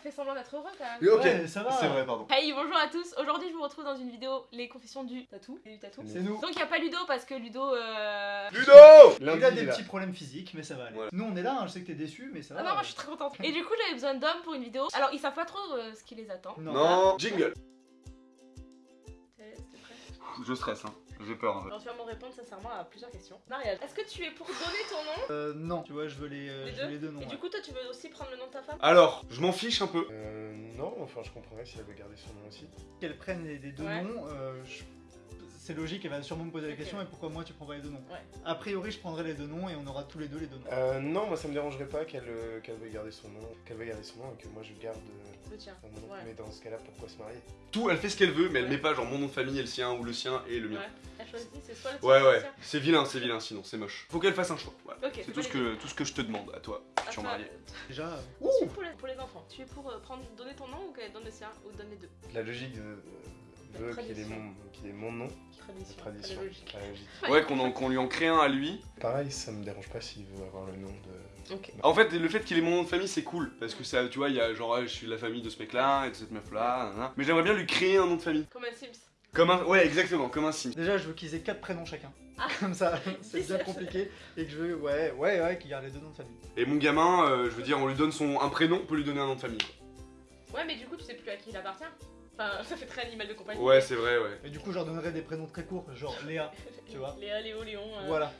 fait semblant d'être heureux quand même. Mais ok, Ouais, ça va. c'est vrai, pardon. Hey, bonjour à tous. Aujourd'hui, je vous retrouve dans une vidéo Les confessions du tatou. Et du tatou. C'est nous. Donc, il n'y a pas Ludo parce que Ludo. Euh... Ludo Il a des là. petits problèmes physiques, mais ça va aller. Voilà. Nous, on est là, hein, je sais que t'es déçu, mais ça va. Ah non, moi je suis très contente. Et du coup, j'avais besoin d'hommes pour une vidéo. Alors, ils savent pas trop euh, ce qui les attend. Non. Non, jingle. Je stresse, hein. J'ai peur. en fait. Alors, tu vas me répondre sincèrement à plusieurs questions. Mariage, est-ce que tu es pour donner ton nom Euh, non, tu vois, je veux les, euh, Les je veux deux les deux noms. Et ouais. du coup, toi, tu veux aussi prendre le nom de ta femme Alors, je m'en fiche un peu. Euh, non, enfin je comprendrais si elle veut garder son nom aussi. Qu'elle prenne les, les deux Ouais. noms, euh, je- c'est logique, elle va sûrement me poser la question, et pourquoi moi tu prends pas les deux noms Ouais. A priori, je prendrai les deux noms, et on aura tous les deux les deux noms. Euh, non, moi ça me dérangerait pas qu'elle euh, qu'elle veuille garder son nom, qu'elle veuille garder son nom et que moi je garde euh, Le tien. mon nom. Ouais. Mais dans ce cas-là, pourquoi se marier? Tout, elle fait ce qu'elle veut, mais elle Ouais. met pas genre mon nom de famille et le sien, ou le sien et le mien. Ouais. Elle choisit, c'est soit le tien Ouais, ouais. C'est vilain, c'est vilain, sinon c'est moche. Faut qu'elle fasse un choix. C'est tout ce, que, tout ce que je te demande à toi, À futur toi. marié. Déjà, euh, Ensuite, pour les, pour les enfants, tu es pour euh, prendre, donner ton nom ou qu'elle donne le sien Ou donne les deux? La logique de- veut qu'il ait, mon, qu'il ait mon nom, Tradition. tradition. Ouais, qu'on en- qu'on lui en crée un à lui. Pareil, ça me dérange pas s'il veut avoir le nom de. Ok. En fait, le fait qu'il ait mon nom de famille, c'est cool. Parce que ça, tu vois, il y a genre, je suis de la famille de ce mec-là et de cette meuf-là. nanana. Mais j'aimerais bien lui créer un nom de famille. Comme un Sims. Comme un. Ouais, exactement, comme un sim. déjà, je veux qu'ils aient quatre prénoms chacun. Ah. Comme ça, c'est bien compliqué, et que je veux, ouais, ouais, ouais, qu'ils gardent les deux noms de famille. Et mon gamin, euh, je veux dire, on lui donne son un prénom, on peut lui donner un nom de famille. Ouais, mais du coup, tu sais plus à qui il appartient. Enfin, ça fait très animal de compagnie. Ouais, c'est vrai, ouais. Et du coup, je leur donnerai des prénoms très courts, genre Léa, tu vois. Léa, Léo, Léon. euh, voilà.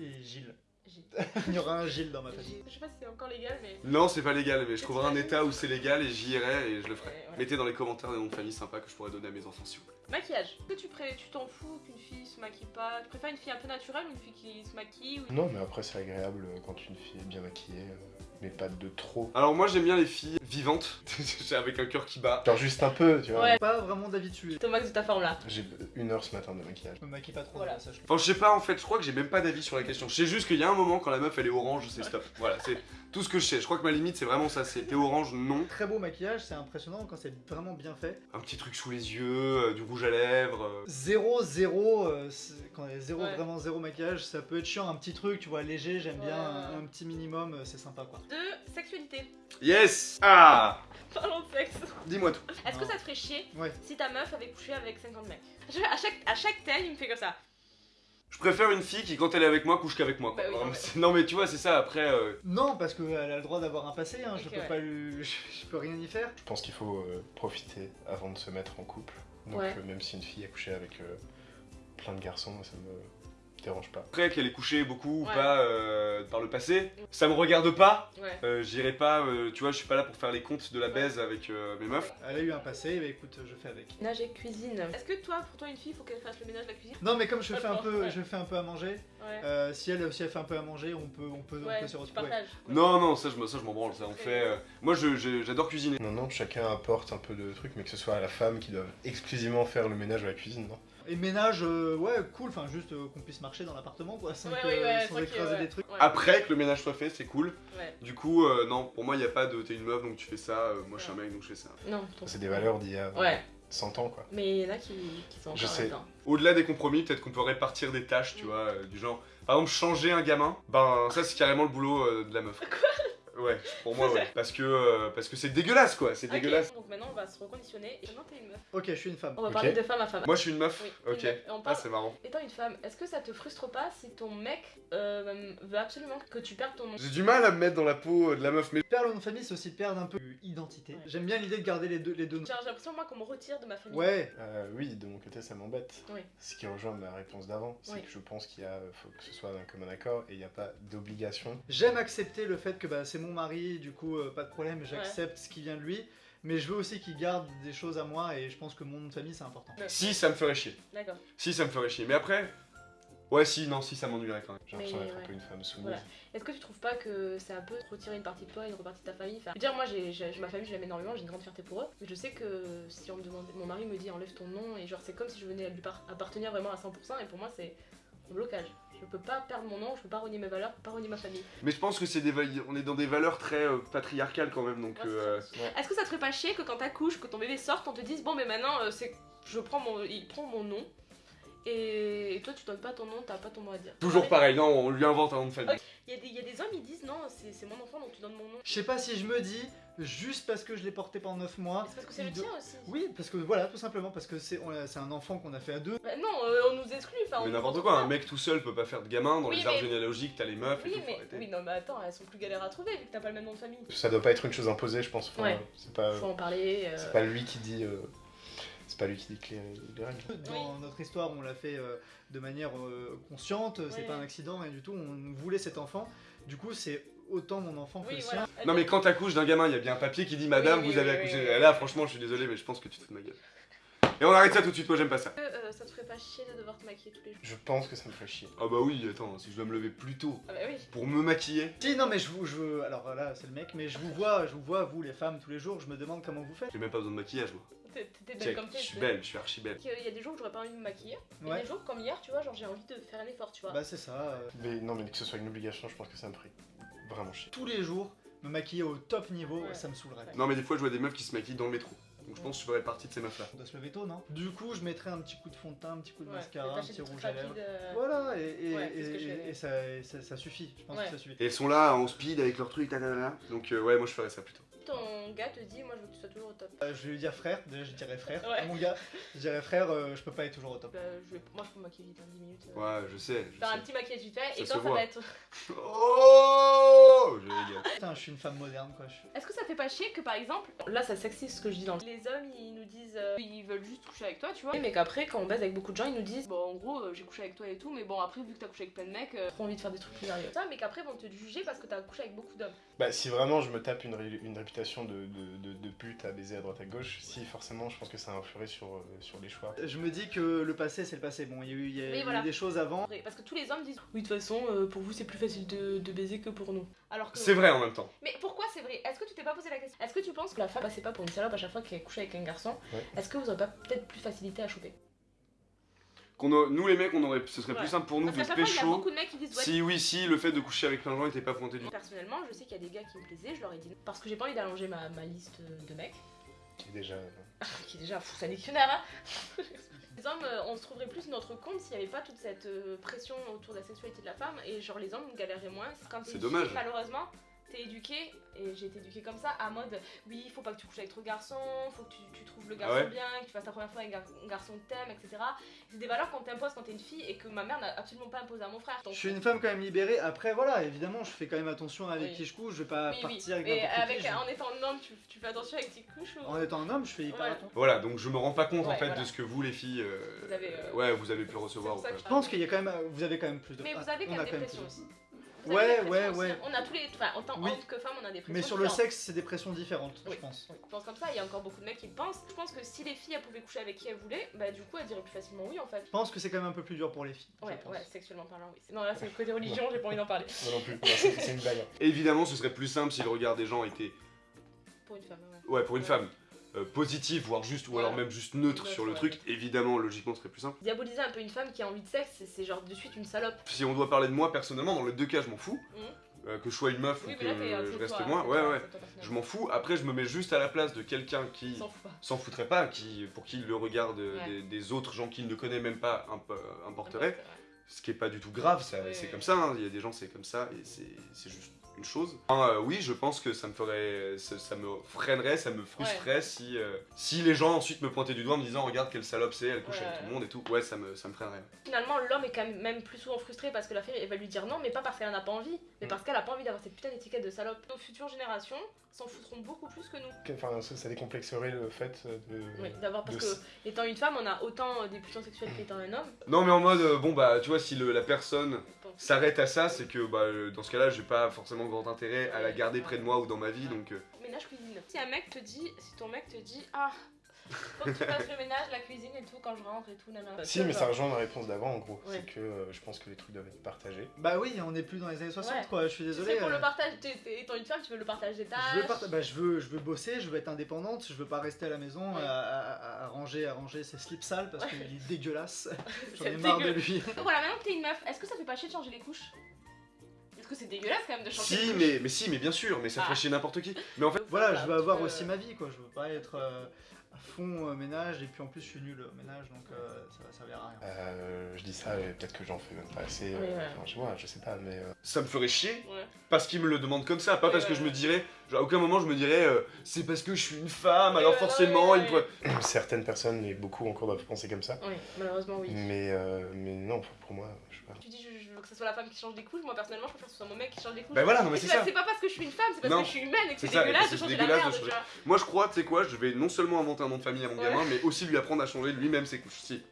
Et Gilles. Gilles. Il y aura un Gilles dans ma famille. Je sais pas si c'est encore légal, mais. Non, c'est pas légal, mais je trouverai un état où c'est légal et j'y irai et je le ferai. Mettez dans les commentaires des noms de famille sympas que je pourrais donner à mes enfants, s'il vous plaît. Maquillage. Est-ce que tu pré- tu t'en fous qu'une fille se maquille pas? Tu préfères une fille un peu naturelle ou une fille qui se maquille ou... Non, mais après c'est agréable euh, quand une fille est bien maquillée, euh, mais pas de trop. Alors, moi, j'aime bien les filles vivantes, avec un cœur qui bat. Genre juste un peu, tu vois. Ouais. Pas vraiment d'avis dessus. Au max de ta forme là. J'ai une heure ce matin de maquillage. Je me maquille pas trop, Voilà. voilà. ça je Enfin, je sais pas en fait, je crois que j'ai même pas d'avis sur la question. Je sais juste qu'il y a un moment quand la meuf elle est orange, c'est stop. Voilà, c'est tout ce que je sais. Je crois que ma limite c'est vraiment ça, c'est t'es orange, non. Très beau maquillage, c'est impressionnant quand c'est vraiment bien fait. Un petit truc sous les yeux, euh, du rouge à lèvres. euh. Zéro, zéro, euh, quand il y a zéro, Ouais. vraiment zéro maquillage, ça peut être chiant, un petit truc, tu vois, léger, j'aime bien, un, un petit minimum, euh, c'est sympa quoi. De sexualité. Yes Ah Parlons de sexe. Dis-moi tout. Est-ce que ça te ferait chier Ouais. si ta meuf avait couché avec 50 mecs? Je- à chaque, à chaque tel, il me fait comme ça. Je préfère une fille qui quand elle est avec moi couche qu'avec moi. quoi. Bah oui, Vraiment, ouais. c'est- non mais tu vois, c'est ça après. euh, Non, parce qu'elle a le droit d'avoir un passé, hein, je Ok, peux ouais. pas lui... je, je peux rien y faire. Je pense qu'il faut euh, profiter avant de se mettre en couple. Donc Ouais. euh, même si une fille a couché avec euh, plein de garçons, moi, ça me dérange pas. Après qu'elle ait couché beaucoup ou Ouais. pas euh, par le passé, ça me regarde pas. Ouais. Euh, J'irai pas, euh, tu vois, je suis pas là pour faire les comptes de la baise avec euh, mes meufs. Elle a eu un passé, bah écoute, je fais avec. Ménage et cuisine. Est-ce que toi, pour toi, une fille, faut qu'elle fasse le ménage, la cuisine? Non mais comme je fais un peu, je fais un peu à manger, Ouais. euh, si elle aussi elle fait un peu à manger, on peut, on peut, on peut se retrouver. Non, non, ça je me- ça, je m'en branle, ça on fait. euh, Moi j'adore cuisiner. Non, non, chacun apporte un peu de trucs, mais que ce soit à la femme qui doit exclusivement faire le ménage ou la cuisine, non Et ménage, euh, ouais, cool, enfin juste euh, qu'on puisse marcher dans l'appartement quoi, sans, Ouais, que- ouais, ouais, sans écraser ouais. des trucs. Ouais. Après que le ménage soit fait, c'est cool. Ouais. Du coup, euh, non, pour moi, il n'y a pas de t'es une meuf donc tu fais ça, euh, moi je suis un mec donc je fais ça. Non, ton- C'est des valeurs d'il y a Ouais, 100 ans, quoi. mais il y en a qui, qui sont Je sais. là-dedans. Au-delà des compromis, peut-être qu'on peut répartir des tâches, tu Mm. vois, euh, du genre, par exemple, changer un gamin, ben ça c'est carrément le boulot euh, de la meuf. Ouais, pour moi, ouais. Parce que euh, parce que c'est dégueulasse quoi, c'est dégueulasse. Donc maintenant, on va se reconditionner. Et maintenant, t'es une meuf. Ok, je suis une femme. On va parler de femme à femme. Moi je suis une meuf, Oui, ok. une meuf. Et on Ah, parle- c'est marrant. Étant une femme, est-ce que ça te frustre pas si ton mec euh, veut absolument que tu perdes ton nom? J'ai du mal à me mettre dans la peau de la meuf, mais Perdre le nom de famille, c'est aussi perdre un peu d'identité. Ouais. J'aime bien l'idée de garder les deux, les deux noms. J'ai l'impression, moi, qu'on me retire de ma famille. Ouais, Euh, oui, de mon côté, ça m'embête. Oui. Ce qui rejoint ma réponse d'avant, c'est Oui. que je pense qu'il y a, faut que ce soit d'un commun accord et il n'y a pas d'obligation. j'aime accepter le fait que bah, c'est mon mari, du coup, euh, pas de problème, j'accepte ce qui vient de lui. Mais je veux aussi qu'il garde des choses à moi et je pense que mon nom de famille c'est important. si ça me ferait chier. D'accord. Si ça me ferait chier. Mais après, ouais, si, non, si ça m'ennuierait quand même. J'ai l'impression d'être ouais. un peu une femme soumise. Voilà. Est-ce que tu trouves pas que c'est un peu retirer une partie de toi et une partie de ta famille? Enfin, je veux dire, moi, j'ai, j'ai- ma famille, je l'aime énormément, j'ai une grande fierté pour eux. Mais je sais que si on me demandait, mon mari me dit enlève ton nom, et genre, c'est comme si je venais à lui par- appartenir vraiment à 100%, et pour moi, c'est un blocage. Je peux pas perdre mon nom, je peux pas renier mes valeurs, je peux pas renier ma famille. Mais je pense que c'est des on est dans des valeurs très euh, patriarcales quand même, donc. Ouais, euh. Est-ce que ça te ferait pas chier que quand t'accouches, que ton bébé sorte, on te dise bon, mais maintenant, euh, c'est, je prends mon, il prend mon nom, Et toi, tu donnes pas ton nom, t'as pas ton mot à dire. Toujours pareil, non, on lui invente un nom de famille. Il y, a des- il y a des hommes, ils disent non, c'est mon enfant donc tu donnes mon nom. Je sais pas si je me dis, juste parce que je l'ai porté pendant 9 mois. Mais C'est parce que c'est le tien aussi. Oui, parce que voilà, tout simplement, parce que c'est un enfant qu'on a fait à deux. Bah non, euh, on nous exclut. Enfin, on Mais n'importe quoi, un mec tout seul peut pas faire de gamin, dans Oui, les arbres mais- généalogiques, t'as les meufs et Oui, tout, faut mais oui, non, mais attends, elles sont plus galères à trouver vu que t'as pas le même nom de famille. Ça doit pas être une chose imposée, je pense. Enfin, Ouais. C'est pas, Faut en parler. euh, c'est pas lui qui dit. euh, C'est pas lui qui dit les, les règles. Dans notre histoire, on l'a fait euh, de manière euh, consciente, c'est Ouais. pas un accident et du tout, on voulait cet enfant. Du coup, c'est autant mon enfant que Oui, le voilà. sien. Non mais quand t'accouches d'un gamin, il y a bien un papier qui dit Madame, Oui, oui, vous avez oui, accouché. oui, oui. Là, franchement, je suis désolé, mais je pense que tu te fous de ma gueule. Et on arrête ça tout de suite, moi j'aime pas ça. Euh, ça te ferait pas chier de devoir te maquiller tous les jours Je pense que ça me ferait chier. Ah bah oui, attends, si je dois me lever plus tôt Ah bah oui. pour me maquiller. Si, non, mais je vous, je veux- alors là, c'est le mec, mais je vous vois, je vous vois, vous les femmes, tous les jours, je me demande comment vous faites. J'ai même pas besoin de maquillage, moi. T'es belle comme t'es. je suis belle, je suis archi belle. Il y a des jours où j'aurais pas envie de me maquiller. Il y a des jours comme hier, tu vois, genre j'ai envie de faire un effort, tu vois. Bah, c'est ça. euh, Mais non, mais que ce soit une obligation, je pense que ça me ferait vraiment chier. tous les jours, me maquiller au top niveau, Ouais. ça me saoulerait. Non mais des fois, je vois des meufs qui se maquillent dans le métro. Donc je pense que je ferais partie de ces meufs là. On doit se lever tôt, non? Du coup, je mettrais un petit coup de fond de teint, un petit coup de Ouais, mascara, un petit rouge à lèvres. euh, Voilà, et, et, Ouais, et- ça, et ça, ça suffit, je pense Ouais. que ça suffit. Et elles sont là en speed avec leur truc. Donc euh, ouais, moi je ferais ça plutôt. Ton gars te dit, moi je veux que tu sois toujours au top. Euh, je vais lui dire frère, déjà je dirais frère. Ouais. À mon gars, je dirais frère, euh, je peux pas être toujours au top. Bah, je vais- Moi je peux me maquiller vite, en 10 minutes. euh. Ouais, je sais. Je Faire un petit maquillage vite fait, Ça et quand ça voit. va être. Oh Je régale. Putain, je suis une femme moderne quoi. je- Est-ce que ça fait pas chier que par exemple, là ça sexiste ce que je dis dans le- Les hommes ils nous disent, euh, ils veulent juste coucher avec toi, tu vois. Mais qu'après, quand on baise avec beaucoup de gens, ils nous disent, bon en gros, euh, j'ai couché avec toi et tout, mais bon après, vu que t'as couché avec plein de mecs, euh, trop envie de faire des trucs plus sérieux. Ça, mais qu'après, ils vont te juger parce que t'as couché avec beaucoup d'hommes. Bah, si vraiment je me tape une, ré- une réputation de, de, de, de pute à baiser à droite à gauche, si forcément je pense que ça influerait sur, euh, sur les choix. Je me dis que le passé c'est le passé. Bon, il y a eu, il y a eu voilà. des choses avant. Parce que tous les hommes disent, oui, de toute façon, euh, pour vous c'est plus facile de, de baiser que pour nous. Alors que. C'est vrai en même temps. Mais pourquoi c'est vrai? Est-ce que tu t'es pas posé la question? Est-ce que tu penses que la femme passait pas pour une salope à chaque fois qu'elle couchait avec un garçon Ouais. Est-ce que vous aurez pas peut-être plus facilité à choper? Qu'on a- Nous les mecs, on aurait... ce serait Ouais. plus simple pour nous Parce de il y a pécho. beaucoup de mecs qui disent, ouais, Si oui, si le fait de coucher avec plein de gens était pas pointé du Personnellement, je sais qu'il y a des gars qui me plaisaient, je leur ai dit non. Parce que j'ai pas envie d'allonger ma, ma liste de mecs, Qui est déjà. qui est déjà fou, un dictionnaire, hein Les hommes, euh, on se trouverait plus notre compte s'il n'y avait pas toute cette euh, pression autour de la sexualité de la femme, et genre les hommes galéreraient moins. Quand C'est une dommage. malheureusement, t'es éduqué, et j'ai été éduquée comme ça, à mode oui, il faut pas que tu couches avec trop de garçons, faut que tu, tu trouves le garçon Ah ouais bien, que tu fasses ta première fois avec un, gar- un garçon que t'aimes, etc. C'est des valeurs qu'on t'impose quand t'es une fille et que ma mère n'a absolument pas imposé à mon frère. Je suis une femme quand même libérée. Après, voilà, évidemment, je fais quand même attention avec Oui. qui je couche. Je vais pas Oui, oui. partir avec n'importe avec, qui. je- en étant un homme, tu, tu fais attention avec tes couches ou... En étant un homme, je fais hyper Ouais. attention. Voilà, donc je me rends pas compte en fait voilà. de ce que vous les filles, euh, Vous avez, euh, ouais, vous avez pu recevoir. ou Je pense qu'il y a quand même, vous avez quand même plus de. Mais vous ah, avez on quand même des pressions aussi. Vous Ouais, des ouais, aussi, ouais. hein. On a tous les. Enfin, en tant Oui. que femme, on a des pressions. Mais sur le sexe, c'est des pressions différentes, Oui. je pense. Oui, Je pense comme ça, il y a encore beaucoup de mecs qui le pensent. Je pense que si les filles elles pouvaient coucher avec qui elles voulaient, bah du coup elles diraient plus facilement oui en fait. Je pense que c'est quand même un peu plus dur pour les filles. Ouais, ouais, sexuellement parlant, oui. Non, là c'est le côté religion, j'ai pas envie d'en parler. Moi non plus, Non, c'est une blague. hein. Évidemment, ce serait plus simple si le regard des gens était, Pour une femme, ouais. ouais, pour une Ouais. femme, euh, positif, voire juste, ou alors même juste neutre sur le ouais. truc. Évidemment, logiquement, ce serait plus simple. Diaboliser un peu une femme qui a envie de sexe, c'est- genre de suite une salope. Si on doit parler de moi personnellement, dans les deux cas, je m'en fous. Mhm. Euh, que je sois une meuf Oui, ou là que euh, je reste toi, moi, c'est ouais, ouais. Je m'en fous. Après, je me mets juste à la place de quelqu'un qui S'en fout foutrait pas, qui, pour qui le regard de- Ouais. des, des autres gens qu'il ne connaît même pas Ouais, importerait. Ce qui est pas du tout grave, Oui, c'est oui. comme ça, hein. il y a des gens c'est comme ça, et c'est juste une chose. Enfin, euh, oui, je pense que ça me ferait, ça, ça me freinerait, ça me frustrerait si, euh, si les gens ensuite me pointaient du doigt en me disant regarde quelle salope c'est, elle couche Ouais. avec tout le monde et tout. Ouais, ça me, ça me freinerait. Finalement, l'homme est quand même, même plus souvent frustré parce que la fille elle va lui dire non, mais pas parce qu'elle en a pas envie, mais Mm. parce qu'elle a pas envie d'avoir cette putain d'étiquette de salope. Nos futures générations s'en foutront beaucoup plus que nous. Enfin, ça, ça décomplexerait le fait de. Oui, d'avoir parce de que étant une femme, on a autant euh, des pulsions sexuelles qu'étant un homme. Non, mais en mode, bon bah, tu vois, si le- la personne. S'arrête à ça, c'est que bah, euh, dans ce cas-là, j'ai pas forcément grand intérêt à la garder près de moi ou dans ma vie, donc. euh, Ménage cuisine. Si un mec te dit, si ton mec te dit ah, faut que tu fasses le ménage, la cuisine et tout quand je rentre et tout, nanana. Si, mais ça rejoint ma réponse d'avant en gros. Ouais. C'est que euh, je pense que les trucs doivent être partagés. Bah oui, on est plus dans les années 60 Ouais. quoi, je suis Tu désolé. sais, pour euh, le partage, t'es- t'es- étant une femme, tu veux le partage des tâches. Je veux, parta- bah, je, veux, je veux bosser, je veux être indépendante, je veux pas rester à la maison Ouais. à, à- à ranger, à ranger ses slips sales parce qu'il est dégueulasse. J'en C'est ai marre de lui. Donc voilà, maintenant que t'es une meuf, est-ce que ça fait pas chier de changer les couches? Parce que c'est dégueulasse quand même de changer. Si, de couche. mais, mais si, mais bien sûr, mais ça Ah. ferait chier n'importe qui. Mais en fait, Voilà, je veux avoir Euh, aussi ma vie, quoi. Je veux pas être euh, fond euh, ménage, et puis en plus, je suis nul au ménage, donc euh, ça va servir à rien. Euh, je dis ça, et peut-être que j'en fais même pas assez. euh, Oui, ouais. Enfin, je vois, je sais pas, mais. euh, ça me ferait chier Ouais. parce qu'il me le demande comme ça, pas Ouais, parce que ouais, je me ouais. dirais, genre, à aucun moment je me dirais, euh, c'est parce que je suis une femme, alors ouais, forcément ouais, il pourrait. certaines personnes, et beaucoup encore doivent penser comme ça. Oui, malheureusement, oui. Mais, euh, mais non, pour, pour moi, je sais pas. Tu dis je, je veux que ce soit la femme qui change des couches, moi personnellement je préfère que ce soit mon mec qui change des couches. Bah voilà, non mais c'est ça. c'est pas parce que je suis une femme, c'est parce Non. que je suis humaine et que c'est C'est ça, et dégueulasse que de c'est changer la dégueulasse de merde, changer. tu vois. Moi je crois, tu sais quoi, je vais non seulement inventer un nom de famille à mon Ouais. gamin, mais aussi lui apprendre à changer lui-même ses couches. Si.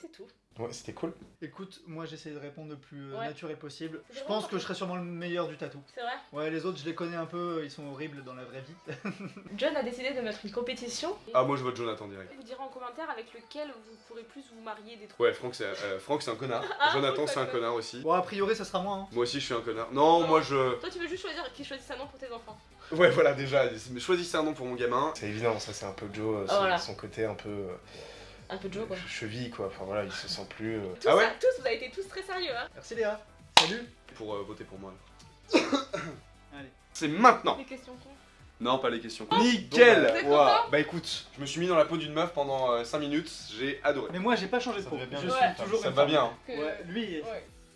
C'est tout. Ouais, c'était cool. Écoute, moi j'essaie de répondre le plus euh, Ouais. naturel possible. Je pense que je serai sûrement le meilleur du tatou. C'est vrai Ouais, les autres, je les connais un peu, ils sont horribles dans la vraie vie. John a décidé de mettre une compétition. Ah, moi je vote Jonathan direct. Vous direz en commentaire avec lequel vous pourrez plus vous marier des trois. Ouais, Franck c'est euh, Franck, c'est un connard. Ah, Jonathan c'est un connard aussi. Bon, a priori, ça sera moi. Hein. Moi aussi je suis un connard. Non, Non. moi je. Toi tu veux juste choisir qui choisit un nom pour tes enfants. Ouais, voilà déjà, choisissez un nom pour mon gamin. C'est évident, ça c'est un peu Joe, euh, Ah, son, voilà. son côté un peu euh, Un peu de Joe quoi. cheville quoi. Enfin voilà, il se sent plus. euh, Tous, Ah ouais ça- tous vous avez été tous très sérieux hein. Merci Léa. Salut. Pour euh, voter pour moi. Allez. C'est maintenant Des questions cons. Non, pas les questions. Oh, Nickel Vous êtes content Bah écoute, je me suis mis dans la peau d'une meuf pendant 5 minutes, j'ai adoré. Mais moi, j'ai pas changé de Ça peau. bien. Je Ouais. suis toujours Ça une va femme. bien. hein. Que- Ouais, lui, Ouais.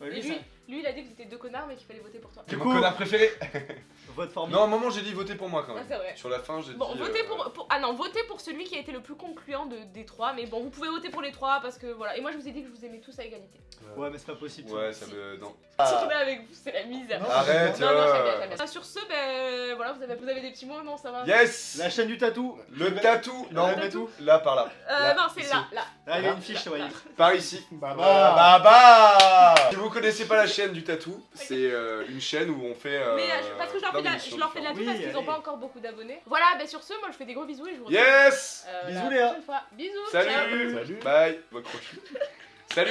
ouais, Et lui, lui, ça- lui il a dit que vous étiez deux connards mais qu'il fallait voter pour toi. Du mon coup- connard préféré vote. Non, à un moment j'ai dit voter pour moi quand Ah, même. c'est vrai. Sur la fin, j'ai Bon, dit. votez euh, pour, pour- Ah non, votez pour celui qui a été le plus concluant de, des trois, mais bon, vous pouvez voter pour les trois parce que voilà. Et moi je vous ai dit que je vous aimais tous à égalité. Ouais, mais c'est pas possible. Ouais, ça me. Non. Si tu mets avec vous, c'est la misère. Non, Arrête Non, non, euh, j'aime bien, j'aime bien. Ah, Sur ce, ben voilà, vous avez, vous avez des petits mots, non, ça va? Yes La chaîne du tatou. Le tatou Non, Le tatou. là par là. Euh, Là, non, c'est là, là. Ah, il y a une fiche, ça va. Par ici. Bah Voilà, bah bah Si vous connaissez pas la chaîne du tatou, c'est euh, une chaîne où on fait. euh, Mais je- parce que je leur fais de la, plein je leur fais de la Oui, pub parce qu'ils ont allez. pas encore beaucoup d'abonnés. Voilà, ben sur ce, moi je fais des gros bisous et je vous retrouve Yes euh, Bisous, la Léa. prochaine fois. Bisous. Salut ciao. Salut. Bye. Salut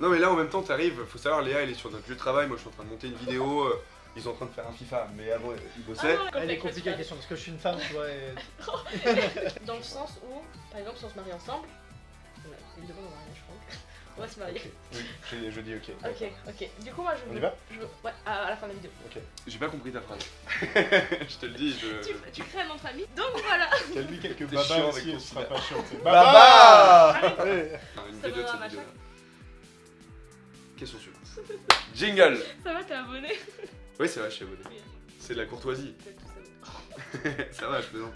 Non mais là en même temps t'arrives, faut savoir Léa elle est sur notre lieu de travail, moi je suis en train de monter une vidéo, euh, ils sont en train de faire un FIFA, mais avant ils Ah bossaient. non, Elle est compliquée la question parce que je suis une femme, tu vois. et-. Dans le sens où, par exemple, si on se marie ensemble, ouais, c'est une demande en mariage, je crois. On va se marier. Ok. Oui, je, je dis ok. Ok, ok. Du coup, moi je On veux. y va? je veux- Ouais, à, à la fin de la vidéo. J'ai pas compris ta phrase. je te le dis, je. Tu, tu crées de famille. Donc voilà. Quel quelques babas aussi, avec ton ce sera pas chiant. Baba Allez. Une Ça vidéo de cette vidéo. Question suivante. Jingle Ça va, t'es abonné? Oui c'est vrai, je suis abonné. C'est de la courtoisie. Peut-être tout ça. ça va, je plaisante.